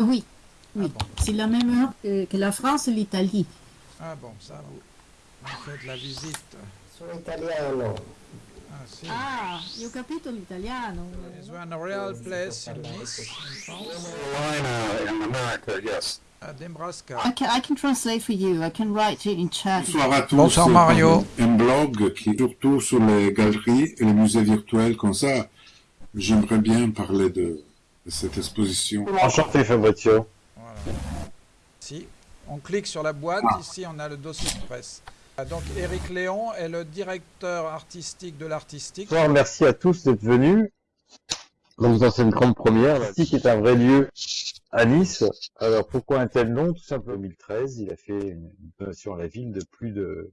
Oui, oui. Ah bon. C'est la même heure que, que la France et l'Italie. Ah bon, ça vous, vous faites la visite. Sono italiano. Ah si. Ah, io ho capito l'italiano. Is there a real place in Nice, in France? Carolina in America, yes. À Nebraska. I can, I can translate for you. I can write it in chat. Bonsoir à tous. Bonsoir, Mario. Un blog qui est surtout sur les galeries et les musées virtuels comme ça. J'aimerais bien parler de cette exposition. Enchanté Fabrizio. Voilà. Si, on clique sur la boîte, ici on a le dossier de presse. Ah, Donc Eric Léon est le directeur artistique de l'artistique. Bonsoir, merci à tous d'être venus. Donc dans cette grande première, l'artistique est un vrai lieu à Nice. Alors pourquoi un tel nom? Tout simplement 2013, il a fait une donation à la ville de plus de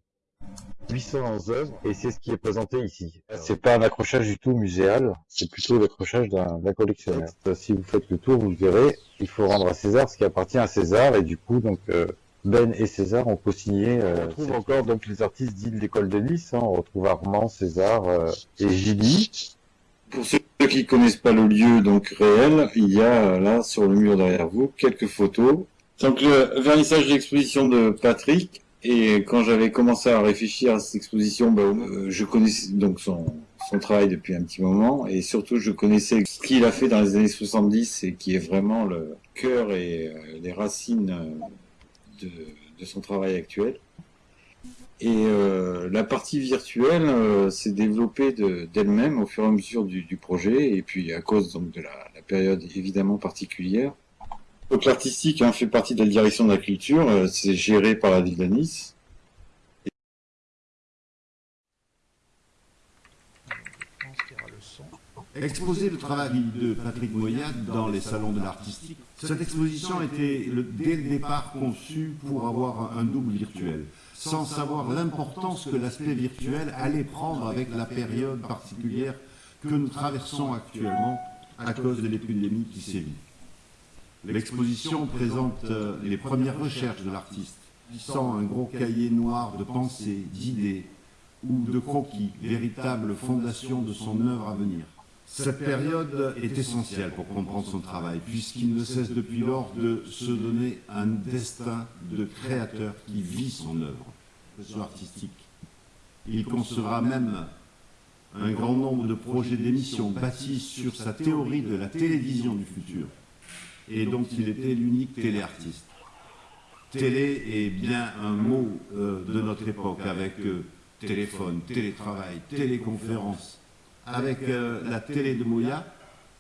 800 œuvres et c'est ce qui est présenté ici. C'est pas un accrochage du tout muséal, c'est plutôt l'accrochage d'un collectionneur. Si vous faites le tour, vous le verrez, il faut rendre à César ce qui appartient à César et du coup donc euh, Ben et César ont co-signé. euh, on retrouve encore donc les artistes dits de l'école de Nice. hein. on retrouve Armand, César euh, et Gilly. Pour ceux qui connaissent pas le lieu donc réel, il y a euh, là sur le mur derrière vous quelques photos. Donc le vernissage de l'exposition de Patrick et quand j'avais commencé à réfléchir à cette exposition, bah, euh, je connaissais donc son, travail depuis un petit moment et surtout je connaissais ce qu'il a fait dans les années 70 et qui est vraiment le cœur et euh, les racines euh, de, son travail actuel. Et la partie virtuelle s'est développée de- d'elle-même au fur et à mesure du, du projet, et puis à cause donc de la, la période évidemment particulière. Donc l'artistique hein, fait partie de la direction de la culture, euh, c'est géré par la ville de Nice. Exposer le travail de Patrick Moyade dans les salons de l'artistique. Cette exposition était dès le départ conçue pour avoir un double virtuel, sans savoir l'importance que l'aspect virtuel allait prendre avec la période particulière que nous traversons actuellement à cause de l'épidémie qui sévit. L'exposition présente euh, les premières recherches de l'artiste, sans un gros cahier noir de pensées, d'idées ou de croquis, véritable fondation de son œuvre à venir. Cette période est essentielle pour comprendre son travail, puisqu'il ne cesse depuis lors de se donner un destin de créateur qui vit son œuvre, artistique. Il concevra même un grand nombre de projets d'émissions bâtis sur sa théorie de la télévision du futur, et dont il était l'unique téléartiste. Télé est bien un mot euh, de notre époque, avec euh, téléphone, télétravail, téléconférence. Avec euh, la télé de Moya,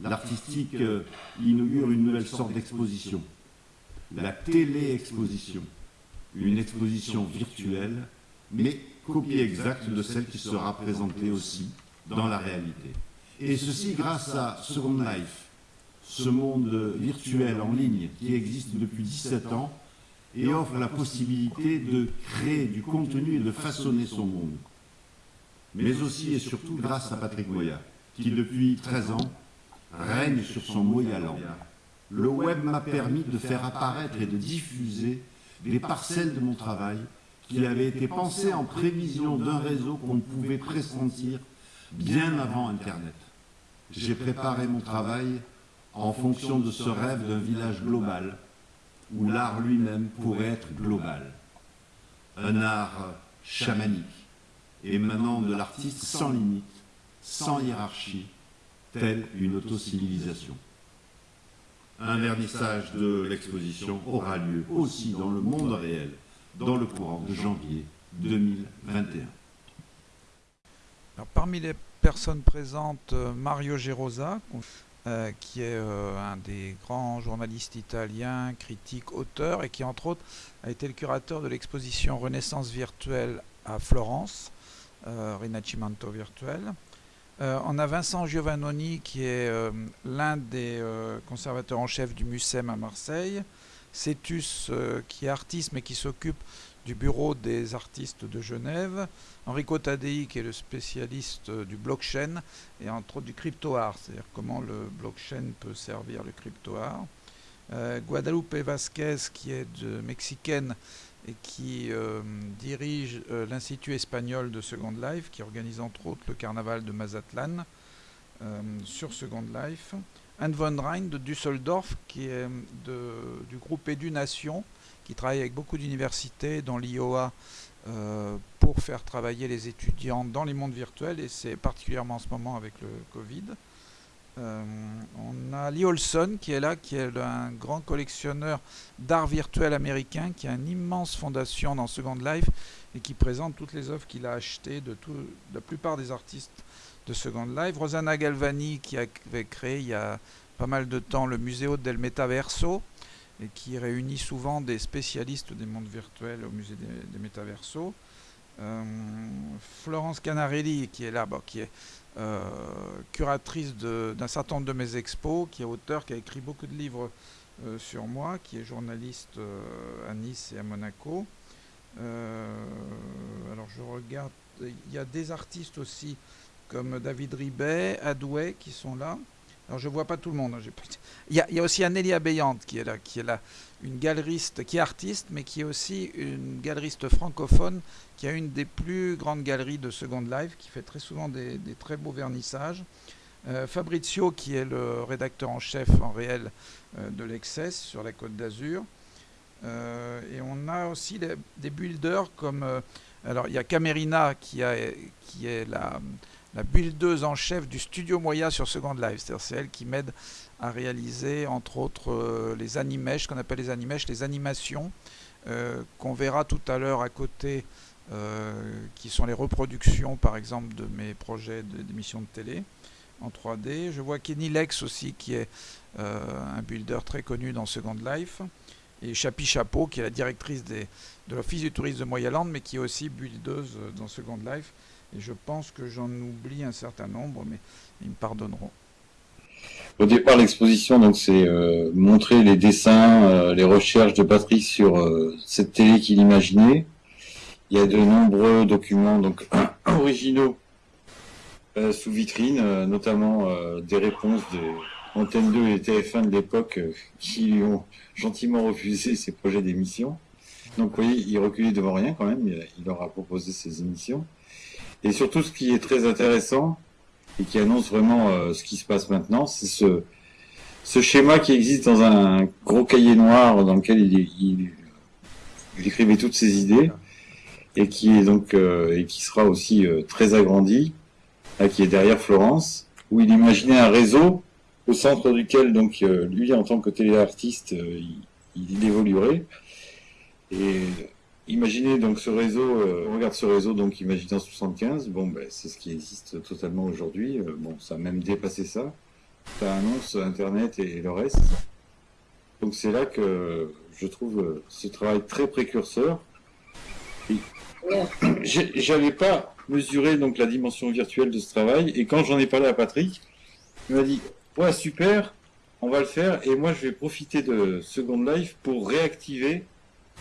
l'artistique inaugure une nouvelle sorte d'exposition. La télé-exposition. Une exposition virtuelle, mais copie exacte de celle qui sera présentée aussi dans la réalité. Et ceci grâce à Second Life, ce monde virtuel en ligne qui existe depuis 17 ans et offre la possibilité de créer du contenu et de façonner son monde. Mais aussi et surtout grâce à Patrick Moya, qui depuis 13 ans règne sur son Moyaland. Le web m'a permis de faire apparaître et de diffuser des parcelles de mon travail qui avaient été pensées en prévision d'un réseau qu'on pouvait pressentir bien avant Internet. J'ai préparé mon travail en fonction de ce rêve d'un village global, où l'art lui-même pourrait être global. Un art chamanique, émanant de l'artiste sans limite, sans hiérarchie, telle une autocivilisation. Un vernissage de l'exposition aura lieu aussi dans le monde réel, dans le courant de janvier 2021. Alors, parmi les personnes présentes, euh, Mario Gerosa, euh, qui est euh, un des grands journalistes italiens, critique, auteur, et qui entre autres a été le curateur de l'exposition Renaissance virtuelle à Florence, euh, Rinascimento virtuel. Euh, on a Vincent Giovannoni qui est l'un des conservateurs en chef du MUSEM à Marseille, Cetus qui est artiste mais qui s'occupe du bureau des artistes de Genève, Enrico Tadei qui est le spécialiste euh, du blockchain et entre autres du crypto-art, c'est-à-dire comment le blockchain peut servir le crypto-art. Euh, Guadalupe Vasquez qui est de mexicaine et qui euh, dirige l'Institut espagnol de Second Life, qui organise entre autres le carnaval de Mazatlan sur Second Life. Anne von Rhein de Düsseldorf, qui est de, du groupe Édu-Nation, qui travaille avec beaucoup d'universités, dont l'IOA, euh, pour faire travailler les étudiants dans les mondes virtuels, et c'est particulièrement en ce moment avec le Covid. Euh, on a Lee Olson qui est là, qui est un grand collectionneur d'art virtuel américain, qui a une immense fondation dans Second Life et qui présente toutes les œuvres qu'il a achetées de, tout, de la plupart des artistes de Second Life. Rosanna Galvani qui avait créé il y a pas mal de temps le Museo del Metaverso et qui réunit souvent des spécialistes des mondes virtuels au musée des, des Metaverso. Euh, Florence Canarelli qui est là, qui est euh, curatrice d'un certain nombre de mes expos, qui est auteur, qui a écrit beaucoup de livres euh, sur moi, qui est journaliste à Nice et à Monaco. alors je regarde, il y a des artistes aussi comme David Ribet, Adouet qui sont là. Alors je vois pas tout le monde. Hein, il, y a, aussi Anélia Béante qui est là, qui est là, une galeriste qui est artiste, mais qui est aussi une galeriste francophone, qui a une des plus grandes galeries de Second Life, qui fait très souvent des, très beaux vernissages. Euh, Fabrizio, qui est le rédacteur en chef en réel euh, de l'Excess sur la Côte d'Azur. Euh, et on a aussi des builders comme... alors il y a Camerina qui, qui est la la buildeuse en chef du studio Moya sur Second Life. C'est-à-dire c'est elle qui m'aide à réaliser, entre autres, euh, les animèches, qu'on appelle les animèches, les animations, euh, qu'on verra tout à l'heure à côté, euh, qui sont les reproductions, par exemple, de mes projets d'émissions de, télé en 3D. Je vois Kenny Lex aussi, qui est un builder très connu dans Second Life. Et Chapi Chapeau, qui est la directrice de l'Office du tourisme de Moyaland, mais qui est aussi buildeuse dans Second Life. Et je pense que j'en oublie un certain nombre, mais ils me pardonneront. Au départ, l'exposition, donc, c'est euh, montrer les dessins, euh, les recherches de Patrick sur euh, cette télé qu'il imaginait. Il y a de nombreux documents donc originaux sous vitrine, notamment des réponses des Antenne 2 et TF1 de l'époque qui lui ont gentiment refusé ses projets d'émission. Donc, vous voyez, il reculait devant rien quand même. Il, il leur a proposé ses émissions. Et surtout, ce qui est très intéressant et qui annonce vraiment euh, ce qui se passe maintenant, c'est ce, ce schéma qui existe dans un gros cahier noir dans lequel il, il, il écrivait toutes ses idées et qui est donc euh, et qui sera aussi euh, très agrandi, là, qui est derrière Florence, où il imaginait un réseau au centre duquel donc euh, lui en tant que téléartiste euh, il, il évoluerait. Et Imaginez donc ce réseau, euh, on regarde ce réseau, donc imaginez en 75, bon ben c'est ce qui existe totalement aujourd'hui, euh, bon ça a même dépassé ça, ça annonce Internet et, et le reste. Donc c'est là que je trouve euh, ce travail très précurseur. J'avais pas mesuré donc la dimension virtuelle de ce travail, et quand j'en ai parlé à Patrick, il m'a dit ouais super, on va le faire, et moi je vais profiter de Second Life pour réactiver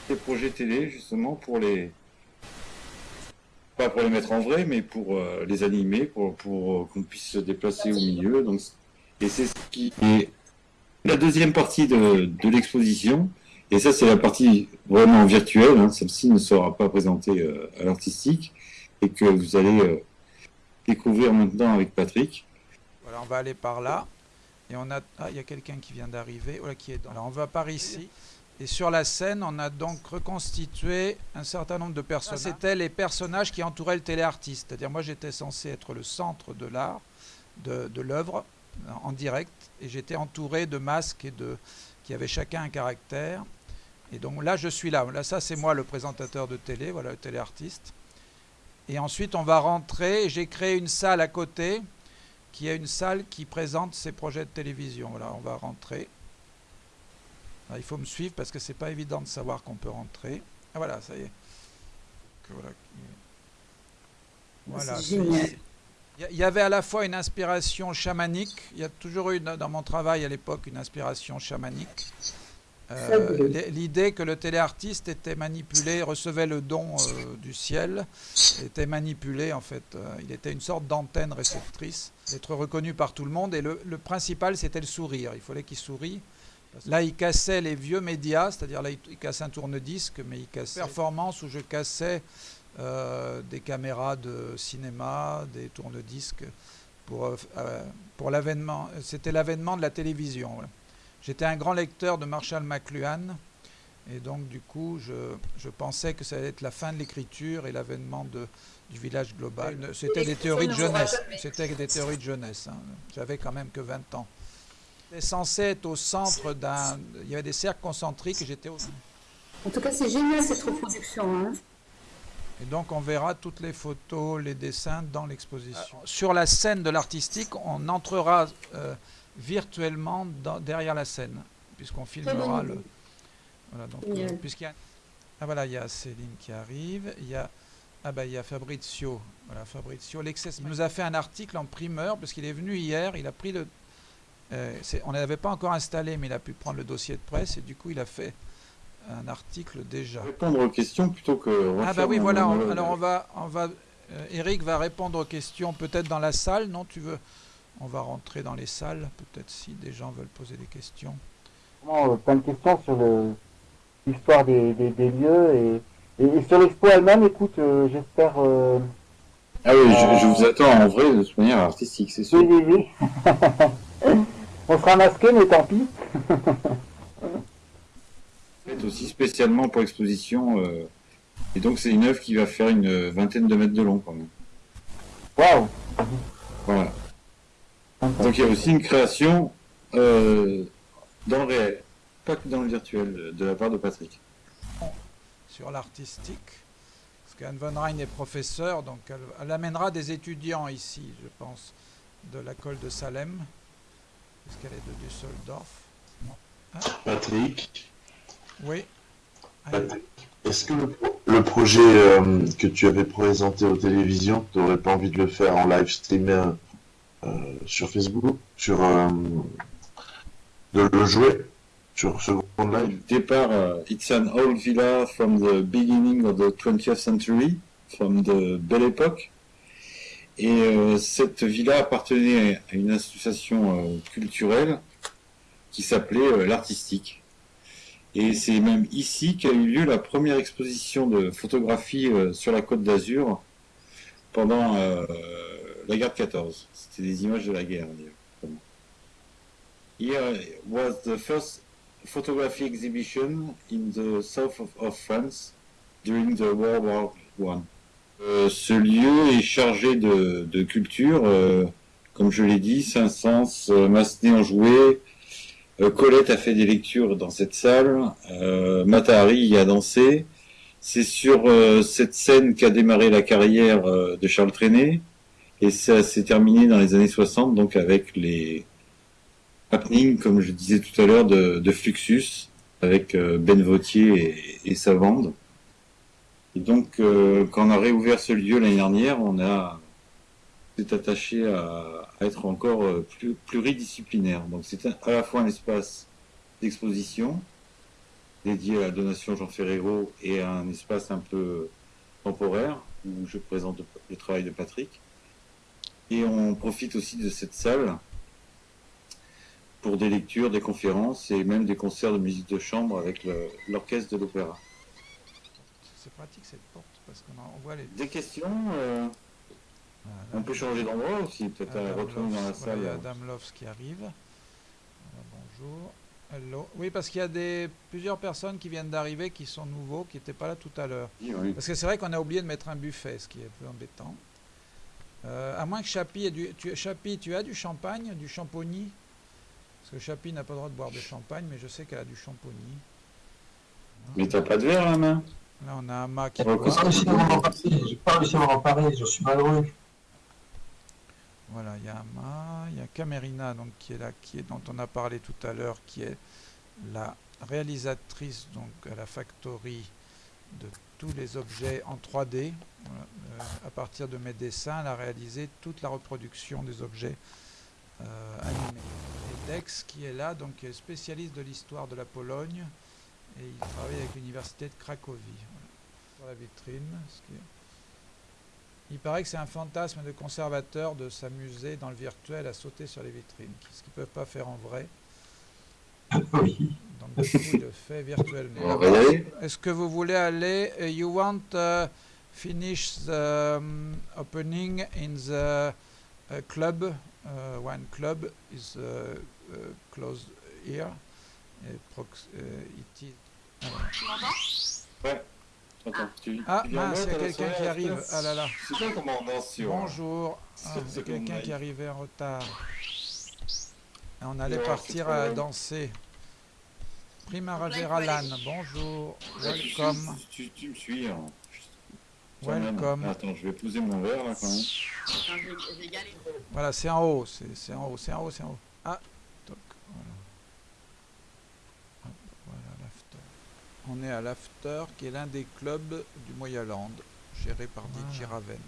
des projets télé justement pour les pas pour les mettre en vrai mais pour euh, les animer pour, pour euh, qu'on puisse se déplacer au milieu. Donc et c'est ce qui est la deuxième partie de, de l'exposition. Et ça c'est la partie vraiment virtuelle hein. celle-ci ne sera pas présentée euh, à l'artistique et que vous allez euh, découvrir maintenant avec Patrick. Voilà on va aller par là. Et on a ah, il y a quelqu'un qui vient d'arriver. Voilà qui est dans... alors on va par ici et sur la scène, on a donc reconstitué un certain nombre de personnages. C'était les personnages qui entouraient le téléartiste. C'est-à-dire, moi, j'étais censé être le centre de l'art, de, de l'œuvre, en direct, et j'étais entouré de masques et de, qui avaient chacun un caractère. Et donc là, je suis là. Là, ça, c'est moi, le présentateur de télé, voilà, le téléartiste. Et ensuite, on va rentrer. J'ai créé une salle à côté, qui est une salle qui présente ses projets de télévision. Voilà, on va rentrer. Alors, il faut me suivre parce que c'est pas évident de savoir qu'on peut rentrer. Ah voilà, ça y est. Voilà. Il y avait à la fois une inspiration chamanique. Il y a toujours eu dans mon travail à l'époque une inspiration chamanique. Euh, L'idée que le téléartiste était manipulé, recevait le don euh, du ciel, était manipulé en fait. Euh, il était une sorte d'antenne réceptrice, d'être reconnu par tout le monde. Et le, le principal, c'était le sourire. Il fallait qu'il sourie. Là, il cassait les vieux médias, c'est-à-dire là, il cassait un tourne-disque, mais il cassait performance où je cassais euh, des caméras de cinéma, des tourne-disques pour, euh, euh, pour l'avènement. C'était l'avènement de la télévision. voilà. J'étais un grand lecteur de Marshall McLuhan. Et donc, du coup, je, je pensais que ça allait être la fin de l'écriture et l'avènement de, du village global. C'était des théories de jeunesse. C'était des théories de jeunesse. hein. J'avais quand même que 20 ans. J'étais censé être au centre d'un. Il y avait des cercles concentriques et j'étais au. En tout cas, c'est génial cette reproduction. Hein. Et donc on verra toutes les photos, les dessins dans l'exposition. Sur la scène de l'artistique, on entrera euh, virtuellement dans- derrière la scène, puisqu'on filmera le. Voilà, donc, euh, puisqu'il y a- Ah voilà, il y a Céline qui arrive, il y a ah bah il y a Fabrizio, voilà Fabrizio Lexes. Il nous a fait un article en primeur parce qu'il est venu hier, il a pris le. Euh, on ne l'avait pas encore installé, mais il a pu prendre le dossier de presse et du coup il a fait un article déjà. Répondre aux questions plutôt que. Ah bah oui, voilà. on- alors on va, on va, euh, Eric va répondre aux questions peut-être dans la salle. Non, tu veux On va rentrer dans les salles, peut-être si des gens veulent poser des questions. Vraiment, euh, plein de questions sur l'histoire des, des, des lieux et, et, et sur l'expo elle-même. Écoute, euh, j'espère. euh, Ah oui, je, je vous attends en vrai de manière artistique, c'est sûr. oui, oui, oui. On sera masqué, mais tant pis. Faite aussi spécialement pour exposition. euh, et donc c'est une œuvre qui va faire une vingtaine de mètres de long quand même. Waouh. Voilà. Donc il y a aussi une création euh, dans le réel, pas que dans le virtuel, de la part de Patrick. Sur l'artistique, parce qu'Anne von Rhein est professeure, donc elle, elle amènera des étudiants ici, je pense, de l'école de Salem, puisqu'elle est de Düsseldorf? Patrick, Oui. Patrick, est-ce que le, pro- le projet euh, que tu avais présenté aux télévisions, tu n'aurais pas envie de le faire en live stream euh, euh, sur Facebook Sur. euh, de le jouer sur Second Live? Le départ, euh, it's an old villa from the beginning of the 20th century, from the Belle Époque. Et euh, cette villa appartenait à une association euh, culturelle qui s'appelait euh, l'Artistique. Et c'est même ici qu'a eu lieu la première exposition de photographie sur la côte d'Azur pendant la guerre de 14. C'était des images de la guerre. Here was the first photography exhibition in the south of, of France during the World War One. Euh, ce lieu est chargé de, de culture, euh, comme je l'ai dit, Saint-Saëns, euh, Massenet en joué, euh, Colette a fait des lectures dans cette salle, euh, Matahari y a dansé. C'est sur cette scène qu'a démarré la carrière de Charles Trenet, et ça s'est terminé dans les années 60, donc avec les, happening, comme je disais tout à l'heure, de, de Fluxus, avec Ben Vautier et, et sa bande. Et donc, euh, quand on a réouvert ce lieu l'année dernière, on a s'est attaché à, être encore euh, plus pluridisciplinaire. Donc, c'est à la fois un espace d'exposition dédié à la donation Jean Ferrero et un espace un peu temporaire où je présente le, travail de Patrick. Et on profite aussi de cette salle pour des lectures, des conférences et même des concerts de musique de chambre avec l'orchestre de l'opéra. C'est pratique cette porte, parce qu'on on voit les. Des questions euh, Voilà. On peut changer d'endroit aussi, peut-être retourner dans la voilà, salle. il y a Adam Loves qui arrive. Voilà, bonjour. Hello. Oui, parce qu'il y a des, plusieurs personnes qui viennent d'arriver qui sont nouveaux, qui n'étaient pas là tout à l'heure. Oui, oui. Parce que c'est vrai qu'on a oublié de mettre un buffet, ce qui est un peu embêtant. Euh, à moins que Chapi ait du... Tu, Chapi, tu as du champagne, du champagny Parce que Chapi n'a pas le droit de boire de champagne, mais je sais qu'elle a du champagny. Mais t'as pas de verre à la main? Là, on a Ama qui boit. J'ai pas réussi à m'en emparer, j'ai pas réussi à m'en emparer, je suis malheureux. Voilà, il y a Ama, il y a Camerina donc, qui est là, qui est, dont on a parlé tout à l'heure, qui est la réalisatrice donc, à la Factory de tous les objets en 3D. Voilà, euh, à partir de mes dessins, elle a réalisé toute la reproduction des objets euh, animés. Et Dex qui est là, donc qui est spécialiste de l'histoire de la Pologne, et il travaille avec l'université de Cracovie. Voilà. Sur la vitrine, ce qui est- il paraît que c'est un fantasme de conservateur de s'amuser dans le virtuel à sauter sur les vitrines, ce qu'ils ne peuvent pas faire en vrai. Oui. Donc du coup, il le fait virtuellement. Est-ce que vous voulez aller? Uh, You want uh, finish the um, opening in the a club, uh, one club is uh, uh, close here. Uh, uh, it is. Alors. Tu m'entends Ouais. Attends, tu, Ah tu mince, il y a mettre la quelqu'un qui arrive. Ah là là. C'est toi comment on danse sur. Bonjour. Ah, C'est- il y a c'est quelqu'un qui arrivait en retard. Et on allait Ouais, partir à danser. Primavera Lan, bonjour. Welcome. Tu, tu me suis. hein. Welcome. Attends, je vais poser mon verre là quand même. Voilà, c'est en haut, c'est c'est en haut, c'est en haut, c'est en haut. Ah, toc, voilà. Hop, voilà l'after. On est à l'after, qui est l'un des clubs du Moyaland, géré par DJ Raven.